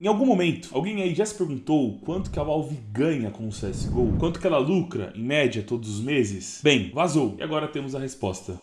Em algum momento, alguém aí já se perguntou quanto que a Valve ganha com o CSGO? Quanto que ela lucra, em média, todos os meses? Bem, vazou. E agora temos a resposta.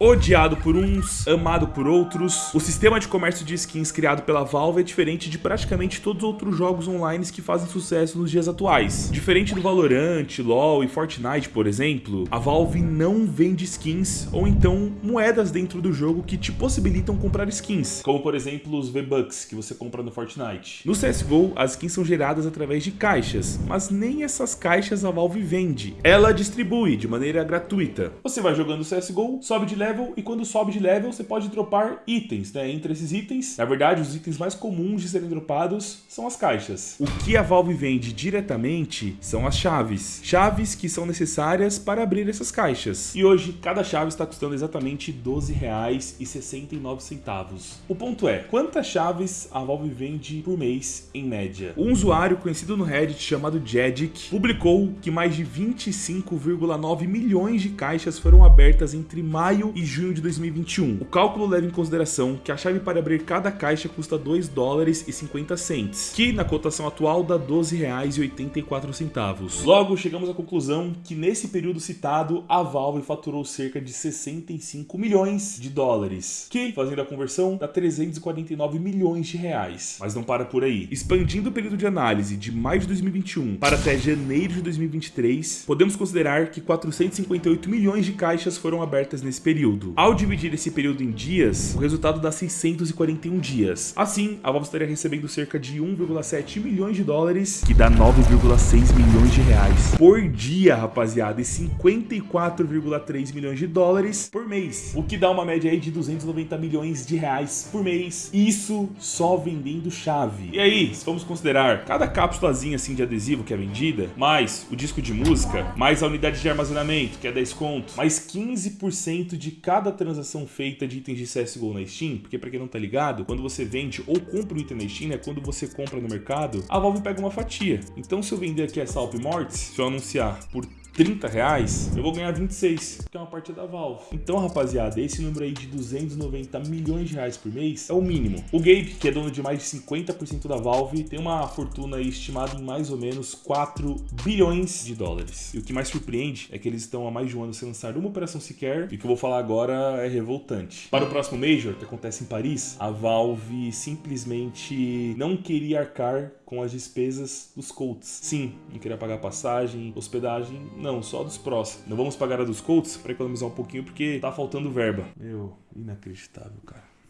Odiado por uns, amado por outros, o sistema de comércio de skins criado pela Valve é diferente de praticamente todos os outros jogos online que fazem sucesso nos dias atuais. Diferente do Valorant, LoL e Fortnite, por exemplo, a Valve não vende skins ou então moedas dentro do jogo que te possibilitam comprar skins, como por exemplo os V-Bucks que você compra no Fortnite. No CSGO, as skins são geradas através de caixas, mas nem essas caixas a Valve vende. Ela distribui de maneira gratuita. Você vai jogando CSGO, sobe de level level e quando sobe de level você pode dropar itens, né? Entre esses itens, na verdade, os itens mais comuns de serem dropados são as caixas. O que a Valve vende diretamente são as chaves. Chaves que são necessárias para abrir essas caixas. E hoje, cada chave está custando exatamente R$ 12,69. O ponto é, quantas chaves a Valve vende por mês em média? Um usuário conhecido no Reddit chamado Jedic publicou que mais de 25,9 milhões de caixas foram abertas entre maio e junho de 2021. O cálculo leva em consideração que a chave para abrir cada caixa custa 2 dólares e 50 cents, que na cotação atual dá 12 reais e 84 centavos. Logo, chegamos à conclusão que nesse período citado, a Valve faturou cerca de 65 milhões de dólares, que, fazendo a conversão, dá 349 milhões de reais. Mas não para por aí. Expandindo o período de análise de maio de 2021 para até janeiro de 2023, podemos considerar que 458 milhões de caixas foram abertas nesse período período. Ao dividir esse período em dias, o resultado dá 641 dias. Assim, a Valve estaria recebendo cerca de 1,7 milhões de dólares, que dá 9,6 milhões de reais por dia, rapaziada, e 54,3 milhões de dólares por mês, o que dá uma média aí de 290 milhões de reais por mês. Isso só vendendo chave. E aí, se vamos considerar cada cápsulazinha assim de adesivo que é vendida, mais o disco de música, mais a unidade de armazenamento, que é 10 conto, mais 15% de cada transação feita de itens de CSGO na Steam, porque para quem não tá ligado, quando você vende ou compra um item na Steam, é quando você compra no mercado, a Valve pega uma fatia. Então se eu vender aqui essa Alp Mortis, se eu anunciar por 30 reais, eu vou ganhar 26, que é uma parte da Valve. Então, rapaziada, esse número aí de 290 milhões de reais por mês é o mínimo. O Gabe, que é dono de mais de 50% da Valve, tem uma fortuna estimada em mais ou menos 4 bilhões de dólares. E o que mais surpreende é que eles estão há mais de um ano sem lançar uma operação sequer, e o que eu vou falar agora é revoltante. Para o próximo Major, que acontece em Paris, a Valve simplesmente não queria arcar com as despesas dos Colts. Sim, não queria pagar passagem, hospedagem, não, só dos prós. Não vamos pagar a dos Colts para economizar um pouquinho porque tá faltando verba. Meu, inacreditável, cara.